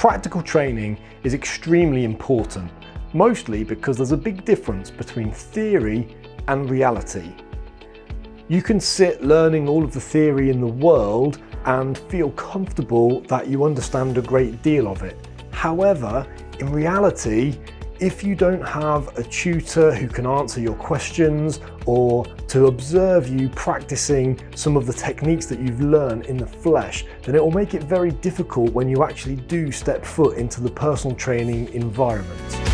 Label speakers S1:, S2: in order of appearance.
S1: Practical training is extremely important, mostly because there's a big difference between theory and reality. You can sit learning all of the theory in the world and feel comfortable that you understand a great deal of it. However, in reality, if you don't have a tutor who can answer your questions or to observe you practicing some of the techniques that you've learned in the flesh, then it will make it very difficult when you actually do step foot into the personal training environment.